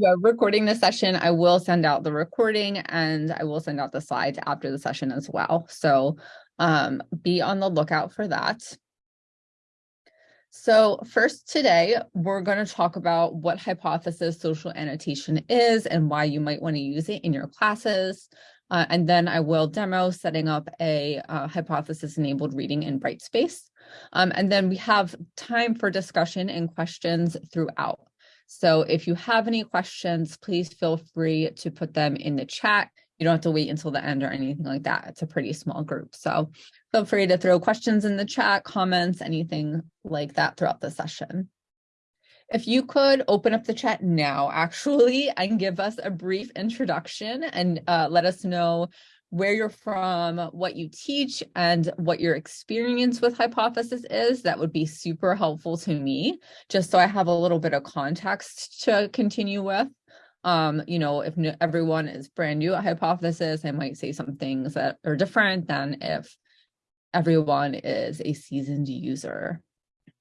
Yeah, recording the session, I will send out the recording and I will send out the slides after the session as well. So um, be on the lookout for that. So first today, we're going to talk about what hypothesis social annotation is and why you might want to use it in your classes. Uh, and then I will demo setting up a uh, hypothesis-enabled reading in Brightspace. Um, and then we have time for discussion and questions throughout. So if you have any questions, please feel free to put them in the chat. You don't have to wait until the end or anything like that. It's a pretty small group. So feel free to throw questions in the chat, comments, anything like that throughout the session. If you could open up the chat now, actually, and give us a brief introduction and uh, let us know where you're from, what you teach, and what your experience with Hypothesis is, that would be super helpful to me, just so I have a little bit of context to continue with. Um, you know, if everyone is brand new at Hypothesis, I might say some things that are different than if everyone is a seasoned user.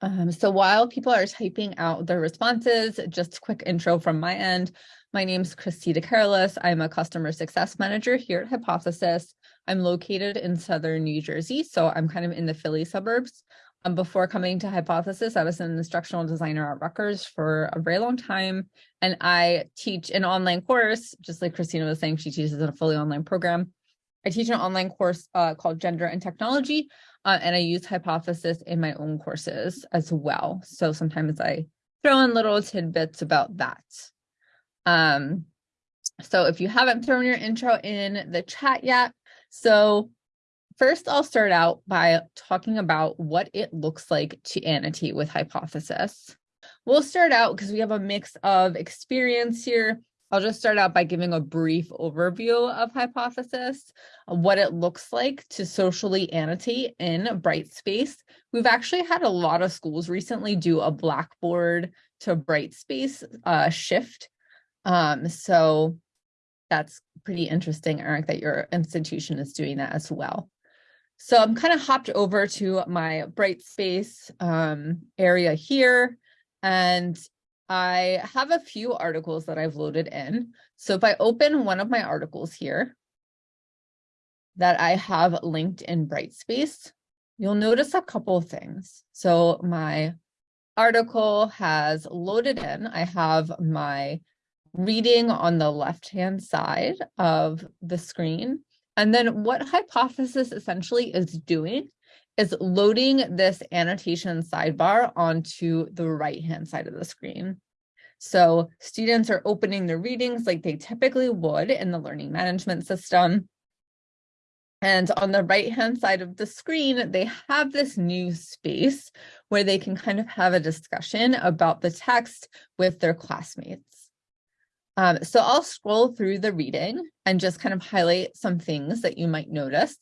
Um, so while people are typing out their responses, just quick intro from my end. My name is Christina Carolus. I'm a customer success manager here at Hypothesis. I'm located in Southern New Jersey, so I'm kind of in the Philly suburbs. Um, before coming to Hypothesis, I was an instructional designer at Rutgers for a very long time, and I teach an online course, just like Christina was saying, she teaches in a fully online program. I teach an online course uh, called Gender and Technology, uh, and I use Hypothesis in my own courses as well. So sometimes I throw in little tidbits about that. Um, so if you haven't thrown your intro in the chat yet, so first I'll start out by talking about what it looks like to annotate with hypothesis. We'll start out because we have a mix of experience here. I'll just start out by giving a brief overview of hypothesis, what it looks like to socially annotate in Brightspace. We've actually had a lot of schools recently do a Blackboard to Brightspace uh, shift um, so that's pretty interesting, Eric, that your institution is doing that as well. So I'm kind of hopped over to my Brightspace um, area here, and I have a few articles that I've loaded in. So if I open one of my articles here that I have linked in Brightspace, you'll notice a couple of things. So my article has loaded in. I have my reading on the left-hand side of the screen. And then what Hypothesis essentially is doing is loading this annotation sidebar onto the right-hand side of the screen. So students are opening their readings like they typically would in the learning management system. And on the right-hand side of the screen, they have this new space where they can kind of have a discussion about the text with their classmates. Um, so I'll scroll through the reading and just kind of highlight some things that you might notice.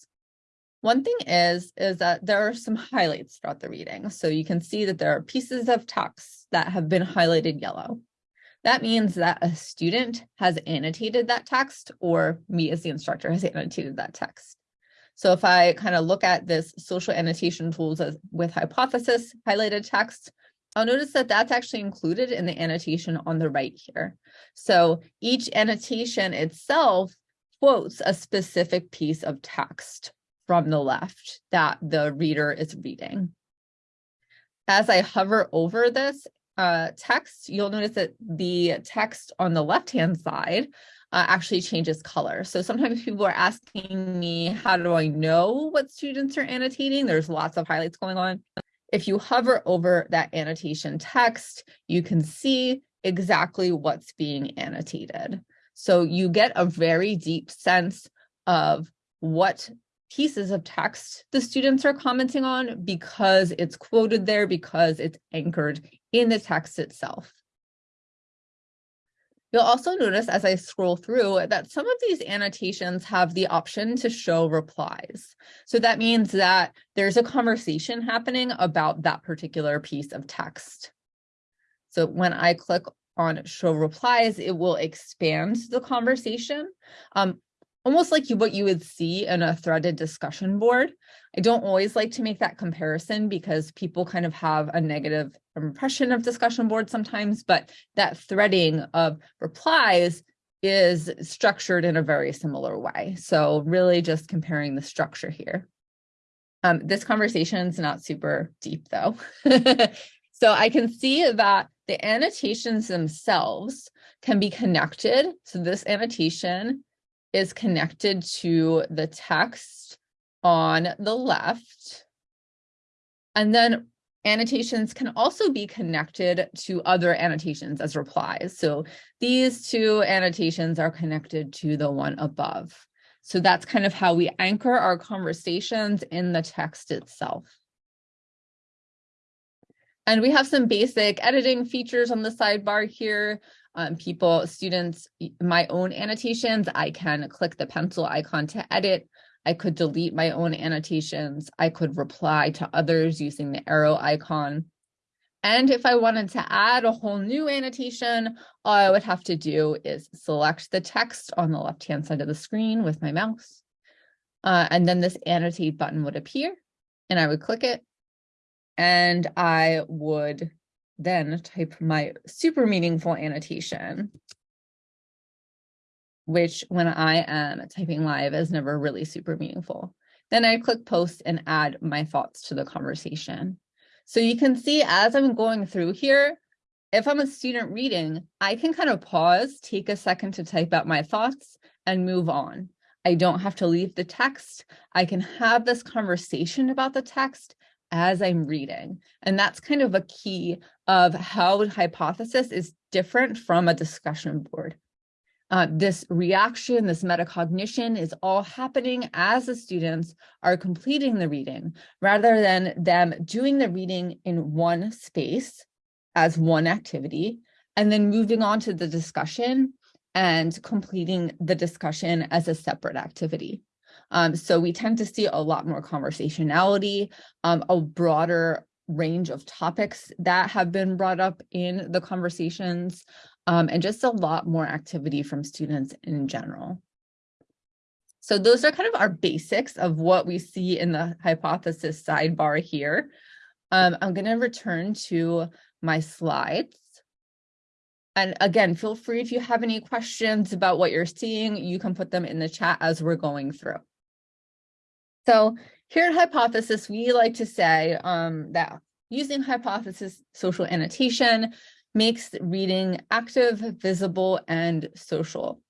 One thing is, is that there are some highlights throughout the reading. So you can see that there are pieces of text that have been highlighted yellow. That means that a student has annotated that text or me as the instructor has annotated that text. So if I kind of look at this social annotation tools with hypothesis highlighted text, I'll notice that that's actually included in the annotation on the right here. So each annotation itself quotes a specific piece of text from the left that the reader is reading. As I hover over this uh, text, you'll notice that the text on the left-hand side uh, actually changes color. So sometimes people are asking me, how do I know what students are annotating? There's lots of highlights going on. If you hover over that annotation text, you can see exactly what's being annotated. So you get a very deep sense of what pieces of text the students are commenting on because it's quoted there, because it's anchored in the text itself. You'll also notice as I scroll through that some of these annotations have the option to show replies. So that means that there's a conversation happening about that particular piece of text. So when I click on show replies, it will expand the conversation. Um, almost like you, what you would see in a threaded discussion board. I don't always like to make that comparison because people kind of have a negative impression of discussion boards sometimes, but that threading of replies is structured in a very similar way. So really just comparing the structure here. Um, this conversation is not super deep though. so I can see that the annotations themselves can be connected. So this annotation is connected to the text on the left. And then annotations can also be connected to other annotations as replies. So these two annotations are connected to the one above. So that's kind of how we anchor our conversations in the text itself. And we have some basic editing features on the sidebar here um, people, students, my own annotations, I can click the pencil icon to edit. I could delete my own annotations. I could reply to others using the arrow icon. And if I wanted to add a whole new annotation, all I would have to do is select the text on the left-hand side of the screen with my mouse. Uh, and then this annotate button would appear and I would click it and I would then type my super meaningful annotation, which when I am typing live is never really super meaningful. Then I click post and add my thoughts to the conversation. So you can see as I'm going through here, if I'm a student reading, I can kind of pause, take a second to type out my thoughts and move on. I don't have to leave the text. I can have this conversation about the text as I'm reading. And that's kind of a key of how hypothesis is different from a discussion board. Uh, this reaction, this metacognition is all happening as the students are completing the reading, rather than them doing the reading in one space as one activity, and then moving on to the discussion and completing the discussion as a separate activity. Um, so we tend to see a lot more conversationality, um, a broader range of topics that have been brought up in the conversations, um, and just a lot more activity from students in general. So those are kind of our basics of what we see in the hypothesis sidebar here. Um, I'm going to return to my slides. And again, feel free if you have any questions about what you're seeing, you can put them in the chat as we're going through. So here at Hypothesis, we like to say um, that using hypothesis social annotation makes reading active, visible, and social.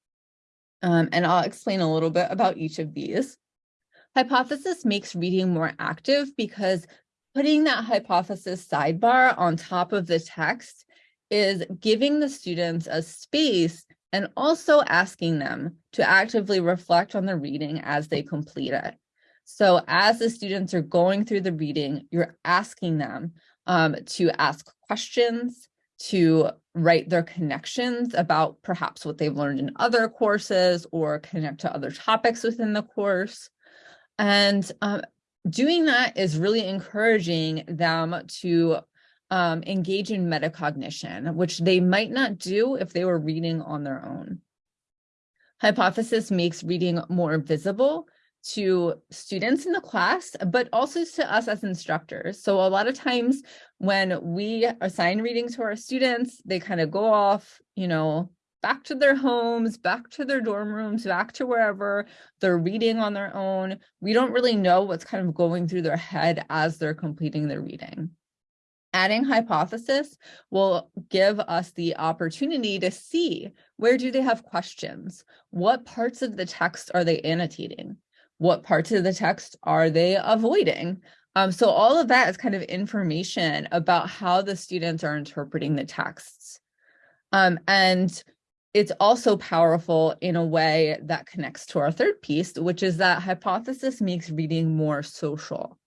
Um, and I'll explain a little bit about each of these. Hypothesis makes reading more active because putting that hypothesis sidebar on top of the text is giving the students a space and also asking them to actively reflect on the reading as they complete it. So as the students are going through the reading, you're asking them um, to ask questions, to write their connections about perhaps what they've learned in other courses or connect to other topics within the course. And um, doing that is really encouraging them to um, engage in metacognition, which they might not do if they were reading on their own. Hypothesis makes reading more visible to students in the class, but also to us as instructors. So a lot of times when we assign reading to our students, they kind of go off, you know, back to their homes, back to their dorm rooms, back to wherever they're reading on their own. We don't really know what's kind of going through their head as they're completing their reading. Adding hypothesis will give us the opportunity to see where do they have questions? What parts of the text are they annotating? What parts of the text are they avoiding? Um, so all of that is kind of information about how the students are interpreting the texts. Um, and it's also powerful in a way that connects to our third piece, which is that hypothesis makes reading more social.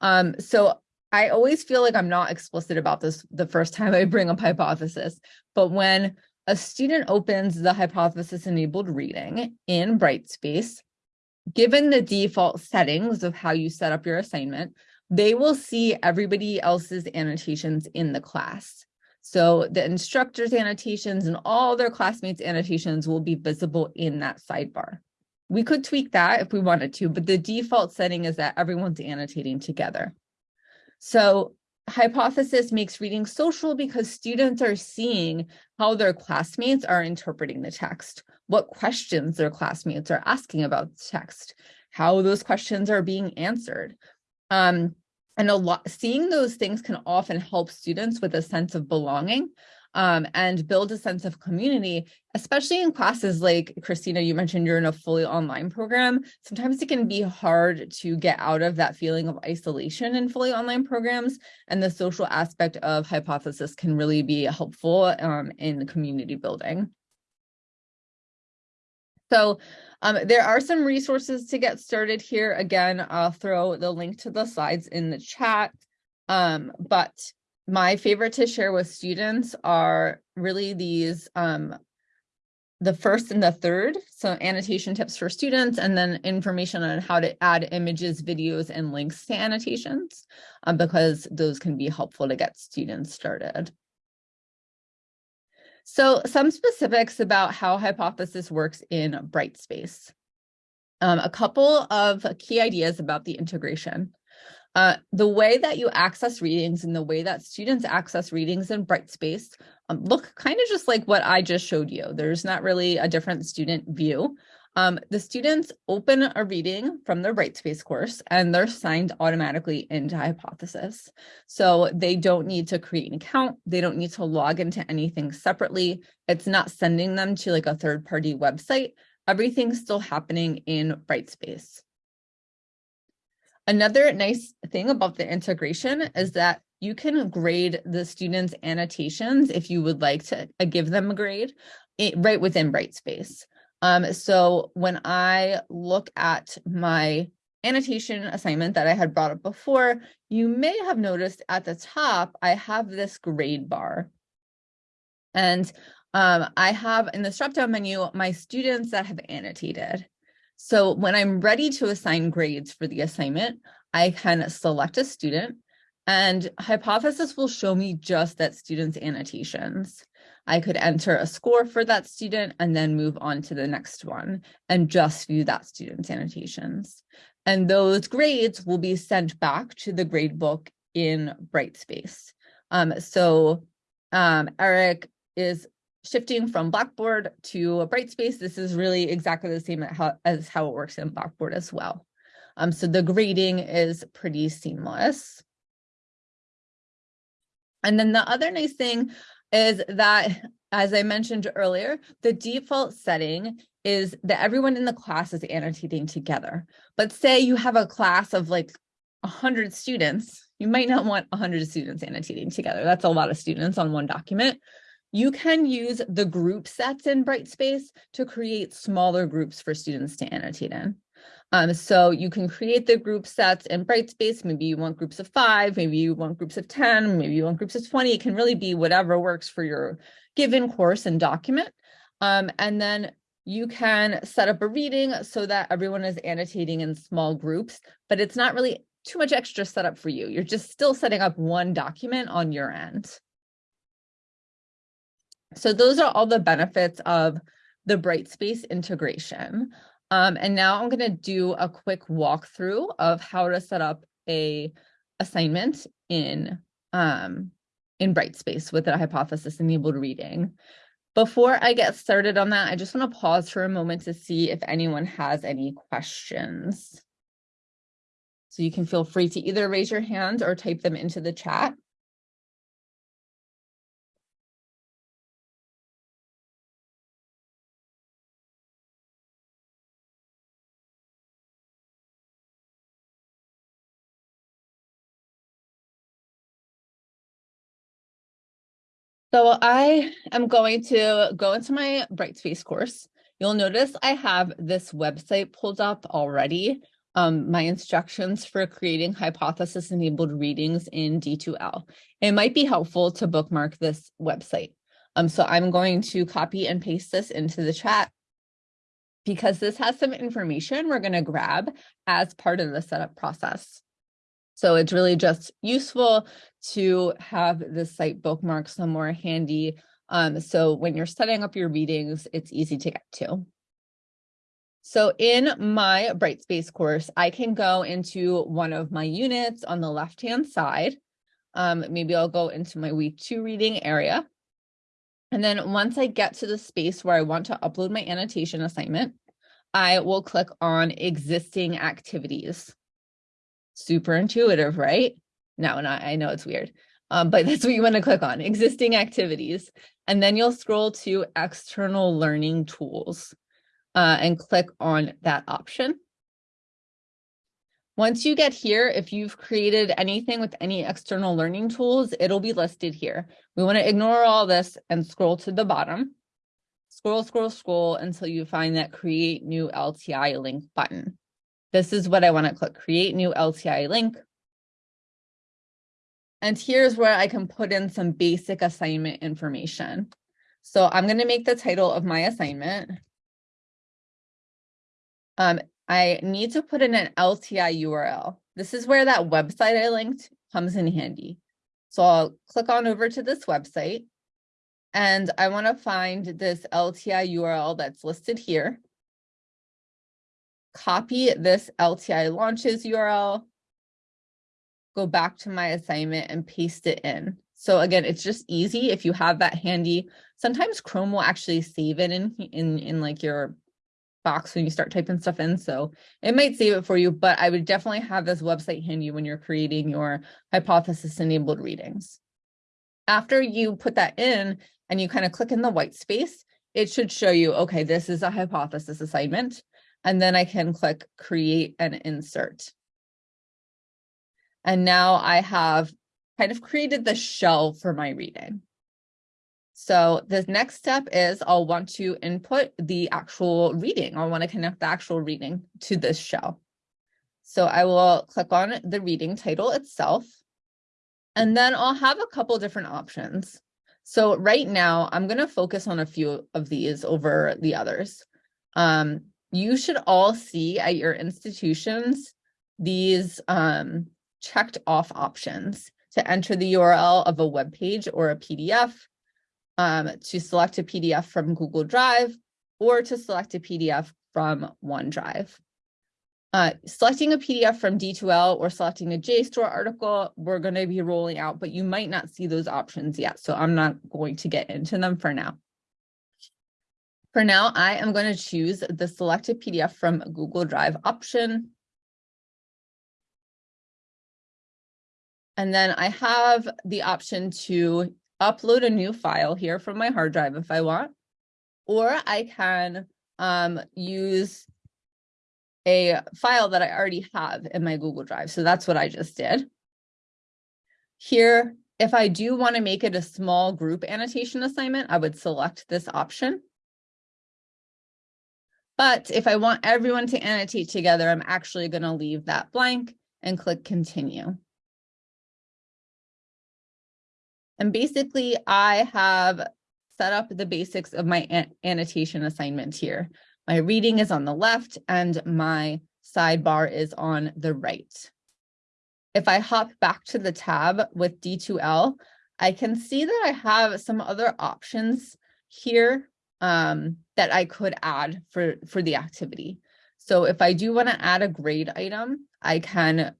Um, so I always feel like I'm not explicit about this the first time I bring up hypothesis, but when a student opens the hypothesis enabled reading in Brightspace, given the default settings of how you set up your assignment, they will see everybody else's annotations in the class. So the instructor's annotations and all their classmates' annotations will be visible in that sidebar. We could tweak that if we wanted to, but the default setting is that everyone's annotating together. So hypothesis makes reading social because students are seeing how their classmates are interpreting the text, what questions their classmates are asking about the text, how those questions are being answered. Um, and a lot seeing those things can often help students with a sense of belonging um, and build a sense of community, especially in classes like Christina, you mentioned you're in a fully online program. Sometimes it can be hard to get out of that feeling of isolation in fully online programs. And the social aspect of hypothesis can really be helpful um, in community building. So um, there are some resources to get started here. Again, I'll throw the link to the slides in the chat. Um, but my favorite to share with students are really these um, the first and the third. So annotation tips for students and then information on how to add images, videos, and links to annotations um, because those can be helpful to get students started. So some specifics about how hypothesis works in Brightspace. Um, a couple of key ideas about the integration. Uh, the way that you access readings and the way that students access readings in Brightspace um, look kind of just like what I just showed you. There's not really a different student view. Um, the students open a reading from their Brightspace course and they're signed automatically into Hypothesis. So they don't need to create an account. They don't need to log into anything separately. It's not sending them to like a third party website. Everything's still happening in Brightspace. Another nice thing about the integration is that you can grade the students' annotations if you would like to uh, give them a grade right within Brightspace. Um, so when I look at my annotation assignment that I had brought up before, you may have noticed at the top, I have this grade bar. And um, I have in the drop-down menu, my students that have annotated. So when I'm ready to assign grades for the assignment, I can select a student and Hypothesis will show me just that student's annotations. I could enter a score for that student and then move on to the next one and just view that student's annotations. And those grades will be sent back to the gradebook in Brightspace. Um, so um, Eric is shifting from Blackboard to Brightspace. This is really exactly the same as how it works in Blackboard as well. Um, so the grading is pretty seamless. And then the other nice thing is that, as I mentioned earlier, the default setting is that everyone in the class is annotating together. But say you have a class of like 100 students, you might not want 100 students annotating together. That's a lot of students on one document. You can use the group sets in Brightspace to create smaller groups for students to annotate in. Um, so you can create the group sets in Brightspace. Maybe you want groups of five, maybe you want groups of 10, maybe you want groups of 20. It can really be whatever works for your given course and document. Um, and then you can set up a reading so that everyone is annotating in small groups, but it's not really too much extra setup for you. You're just still setting up one document on your end. So those are all the benefits of the Brightspace integration. Um, and now I'm going to do a quick walkthrough of how to set up a assignment in um, in Brightspace with a hypothesis enabled reading. Before I get started on that, I just want to pause for a moment to see if anyone has any questions. So you can feel free to either raise your hand or type them into the chat. So I am going to go into my Brightspace course. You'll notice I have this website pulled up already, um, my instructions for creating hypothesis-enabled readings in D2L. It might be helpful to bookmark this website. Um, so I'm going to copy and paste this into the chat because this has some information we're going to grab as part of the setup process. So it's really just useful to have the site bookmark somewhere handy. Um, so when you're setting up your readings, it's easy to get to. So in my Brightspace course, I can go into one of my units on the left-hand side. Um, maybe I'll go into my week two reading area. And then once I get to the space where I want to upload my annotation assignment, I will click on existing activities. Super intuitive, right? No, not, I know it's weird, um, but that's what you want to click on, existing activities. And then you'll scroll to external learning tools uh, and click on that option. Once you get here, if you've created anything with any external learning tools, it'll be listed here. We want to ignore all this and scroll to the bottom. Scroll, scroll, scroll until you find that create new LTI link button. This is what I want to click, create new LTI link. And here's where I can put in some basic assignment information. So I'm going to make the title of my assignment. Um, I need to put in an LTI URL. This is where that website I linked comes in handy. So I'll click on over to this website and I want to find this LTI URL that's listed here. Copy this LTI launches URL, go back to my assignment and paste it in. So again, it's just easy if you have that handy. Sometimes Chrome will actually save it in, in, in like your box when you start typing stuff in. So it might save it for you, but I would definitely have this website handy when you're creating your hypothesis enabled readings. After you put that in and you kind of click in the white space, it should show you, okay, this is a hypothesis assignment. And then I can click create and insert. And now I have kind of created the shell for my reading. So the next step is I'll want to input the actual reading. I want to connect the actual reading to this shell. So I will click on the reading title itself, and then I'll have a couple different options. So right now I'm going to focus on a few of these over the others. Um, you should all see at your institutions these um, checked off options to enter the URL of a web page or a PDF um, to select a PDF from Google Drive or to select a PDF from OneDrive. Uh, selecting a PDF from D2L or selecting a JSTOR article, we're going to be rolling out, but you might not see those options yet. So I'm not going to get into them for now. For now, I am going to choose the selected PDF from Google Drive option. And then I have the option to upload a new file here from my hard drive if I want, or I can um, use a file that I already have in my Google Drive. So that's what I just did. Here, if I do want to make it a small group annotation assignment, I would select this option. But if I want everyone to annotate together, I'm actually going to leave that blank and click continue. And basically I have set up the basics of my an annotation assignment here. My reading is on the left and my sidebar is on the right. If I hop back to the tab with D2L, I can see that I have some other options here um, that I could add for, for the activity. So if I do want to add a grade item, I can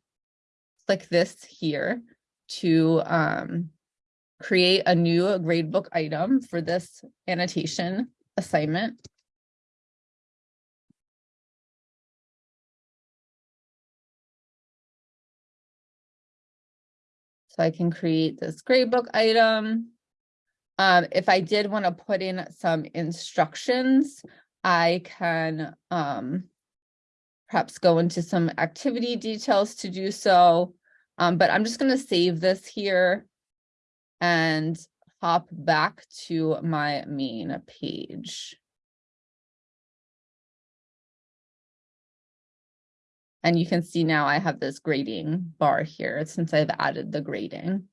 click this here to um, create a new gradebook item for this annotation assignment. So I can create this gradebook item. Um, if I did want to put in some instructions, I can um, perhaps go into some activity details to do so. Um, but I'm just going to save this here and hop back to my main page. And you can see now I have this grading bar here since I've added the grading.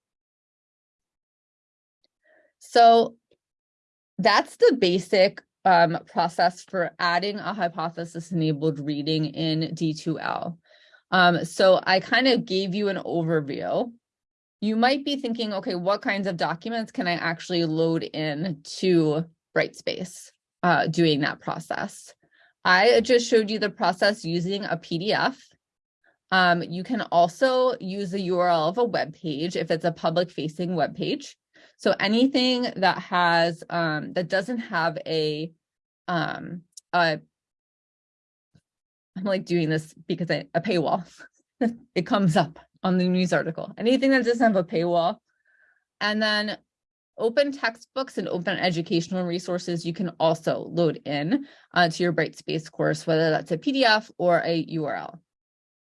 So that's the basic um, process for adding a hypothesis enabled reading in D2L. Um, so I kind of gave you an overview you might be thinking, okay, what kinds of documents can I actually load in to Brightspace uh, doing that process? I just showed you the process using a PDF. Um, you can also use the URL of a web page if it's a public facing web page. So anything that has um, that doesn't have a um, a I'm like doing this because I, a paywall. it comes up on the news article. Anything that doesn't have a paywall. And then open textbooks and open educational resources you can also load in uh, to your Brightspace course, whether that's a PDF or a URL.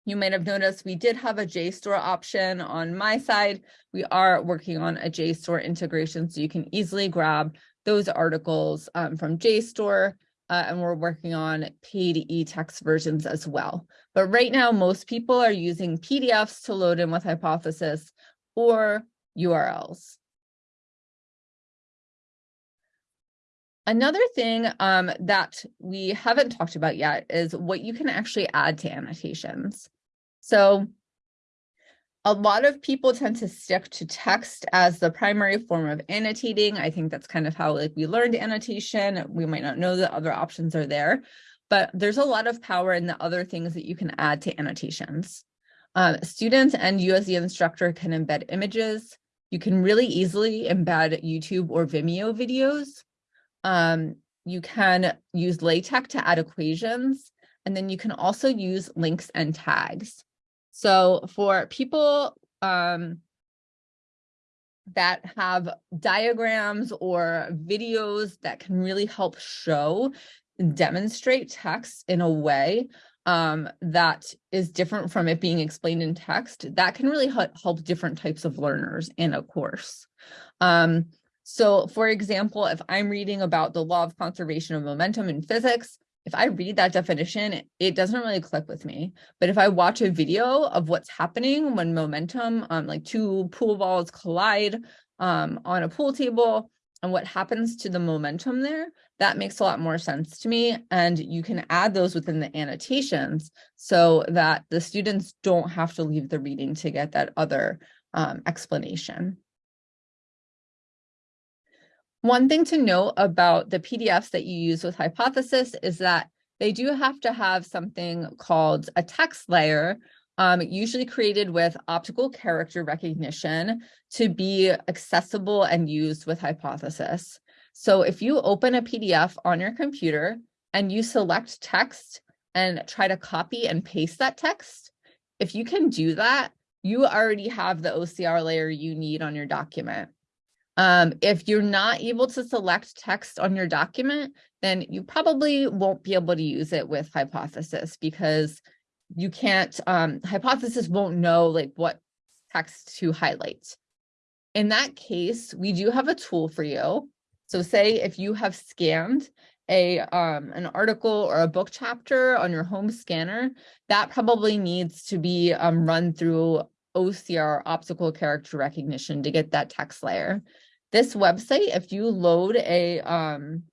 You might have noticed we did have a JSTOR option on my side. We are working on a JSTOR integration, so you can easily grab those articles um, from JSTOR, uh, and we're working on paid e-text versions as well. But right now, most people are using PDFs to load in with Hypothesis or URLs. Another thing um, that we haven't talked about yet is what you can actually add to annotations. So a lot of people tend to stick to text as the primary form of annotating. I think that's kind of how like we learned annotation. We might not know that other options are there, but there's a lot of power in the other things that you can add to annotations. Um, students and you as the instructor can embed images. You can really easily embed YouTube or Vimeo videos. Um, you can use LaTeX to add equations, and then you can also use links and tags. So for people um, that have diagrams or videos that can really help show and demonstrate text in a way um, that is different from it being explained in text, that can really help different types of learners in a course. Um, so for example, if I'm reading about the law of conservation of momentum in physics, if I read that definition, it doesn't really click with me. But if I watch a video of what's happening when momentum, um, like two pool balls collide um, on a pool table and what happens to the momentum there, that makes a lot more sense to me. And you can add those within the annotations so that the students don't have to leave the reading to get that other um, explanation. One thing to note about the PDFs that you use with Hypothesis is that they do have to have something called a text layer, um, usually created with optical character recognition to be accessible and used with Hypothesis. So if you open a PDF on your computer and you select text and try to copy and paste that text, if you can do that, you already have the OCR layer you need on your document. Um, if you're not able to select text on your document, then you probably won't be able to use it with Hypothesis because you can't, um, Hypothesis won't know like what text to highlight. In that case, we do have a tool for you. So say if you have scanned a um, an article or a book chapter on your home scanner, that probably needs to be um, run through OCR optical character recognition to get that text layer. This website, if you load a um,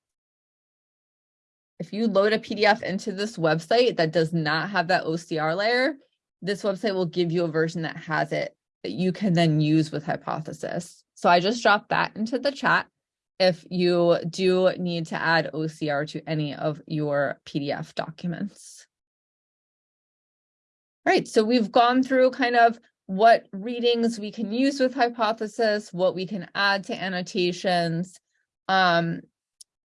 if you load a PDF into this website that does not have that OCR layer, this website will give you a version that has it that you can then use with Hypothesis. So I just dropped that into the chat if you do need to add OCR to any of your PDF documents. All right, so we've gone through kind of what readings we can use with hypothesis, what we can add to annotations. Um,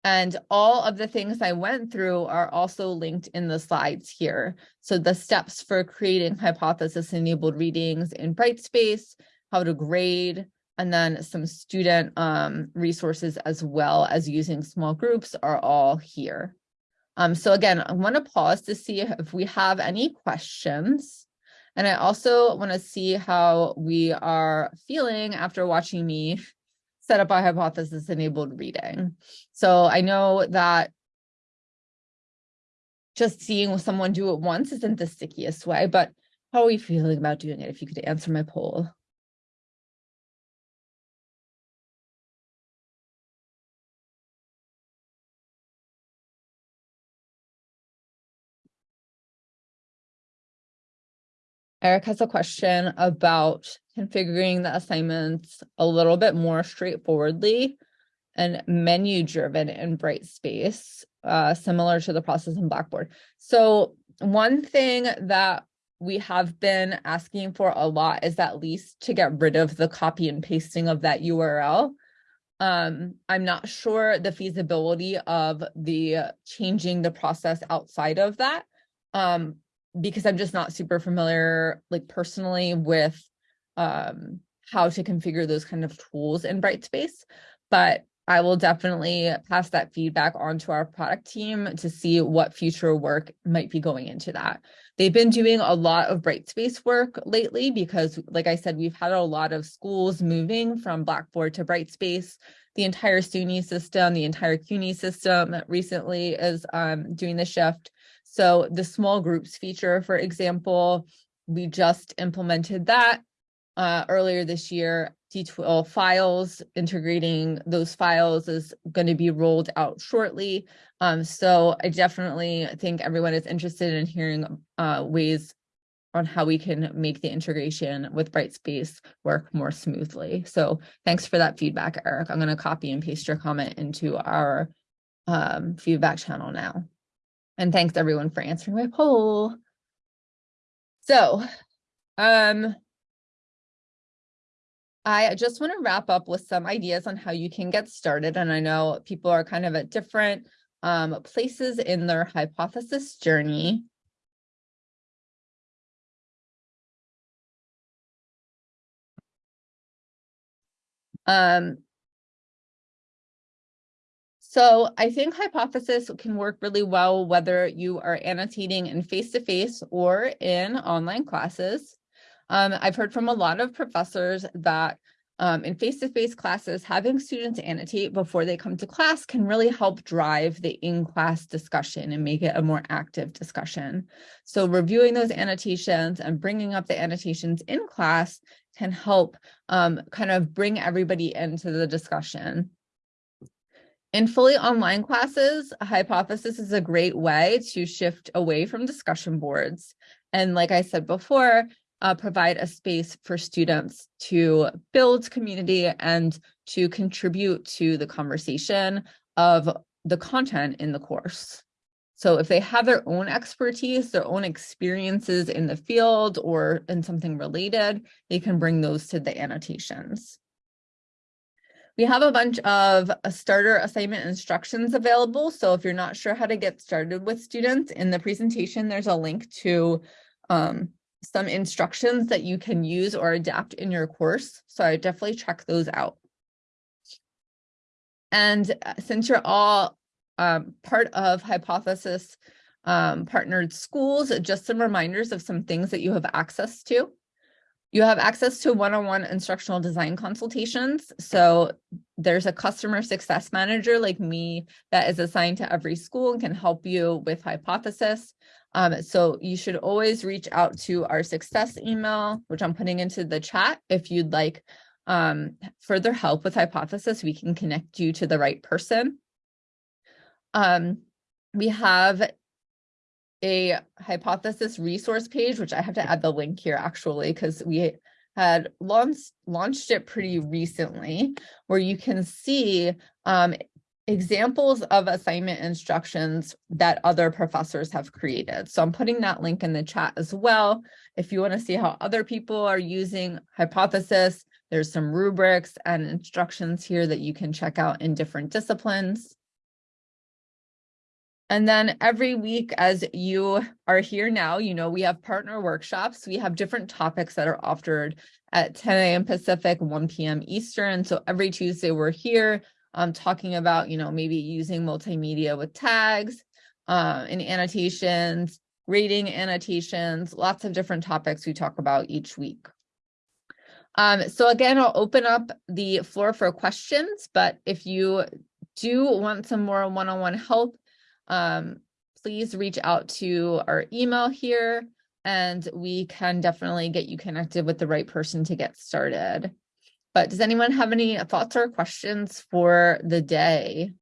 and all of the things I went through are also linked in the slides here. So the steps for creating hypothesis-enabled readings in Brightspace, how to grade, and then some student um, resources as well as using small groups are all here. Um, so again, I want to pause to see if we have any questions. And I also want to see how we are feeling after watching me set up a hypothesis enabled reading. So I know that just seeing someone do it once isn't the stickiest way, but how are we feeling about doing it? If you could answer my poll. Eric has a question about configuring the assignments a little bit more straightforwardly. and menu driven in Brightspace, uh, similar to the process in Blackboard. So one thing that we have been asking for a lot is at least to get rid of the copy and pasting of that URL. Um, I'm not sure the feasibility of the changing the process outside of that. Um, because I'm just not super familiar, like personally with um, how to configure those kind of tools in Brightspace. But I will definitely pass that feedback on to our product team to see what future work might be going into that. They've been doing a lot of Brightspace work lately because, like I said, we've had a lot of schools moving from Blackboard to Brightspace. The entire SUNY system, the entire CUNY system recently is um, doing the shift. So the small groups feature, for example, we just implemented that uh, earlier this year. D2L files, integrating those files is going to be rolled out shortly. Um, so I definitely think everyone is interested in hearing uh, ways on how we can make the integration with Brightspace work more smoothly. So thanks for that feedback, Eric. I'm going to copy and paste your comment into our um, feedback channel now. And thanks everyone for answering my poll. So, um, I just want to wrap up with some ideas on how you can get started. And I know people are kind of at different um, places in their hypothesis journey. Um, so I think hypothesis can work really well whether you are annotating in face-to-face -face or in online classes. Um, I've heard from a lot of professors that um, in face-to-face -face classes, having students annotate before they come to class can really help drive the in-class discussion and make it a more active discussion. So reviewing those annotations and bringing up the annotations in class can help um, kind of bring everybody into the discussion. In fully online classes, hypothesis is a great way to shift away from discussion boards. And like I said before, uh, provide a space for students to build community and to contribute to the conversation of the content in the course. So if they have their own expertise, their own experiences in the field or in something related, they can bring those to the annotations. We have a bunch of uh, starter assignment instructions available. So if you're not sure how to get started with students in the presentation, there's a link to um, some instructions that you can use or adapt in your course. So I definitely check those out. And uh, since you're all um, part of Hypothesis um, partnered schools, just some reminders of some things that you have access to. You have access to one-on-one -on -one instructional design consultations. So there's a customer success manager like me that is assigned to every school and can help you with Hypothesis. Um, so you should always reach out to our success email, which I'm putting into the chat. If you'd like um, further help with hypothesis, we can connect you to the right person. Um, we have a hypothesis resource page, which I have to add the link here actually, because we had launched launched it pretty recently, where you can see um, examples of assignment instructions that other professors have created. So I'm putting that link in the chat as well. If you want to see how other people are using hypothesis, there's some rubrics and instructions here that you can check out in different disciplines. And then every week as you are here now, you know, we have partner workshops. We have different topics that are offered at 10 a.m. Pacific, 1 p.m. Eastern. So every Tuesday we're here um, talking about, you know, maybe using multimedia with tags uh, and annotations, rating annotations, lots of different topics we talk about each week. Um, so again, I'll open up the floor for questions, but if you do want some more one-on-one -on -one help, um, please reach out to our email here and we can definitely get you connected with the right person to get started. But does anyone have any thoughts or questions for the day?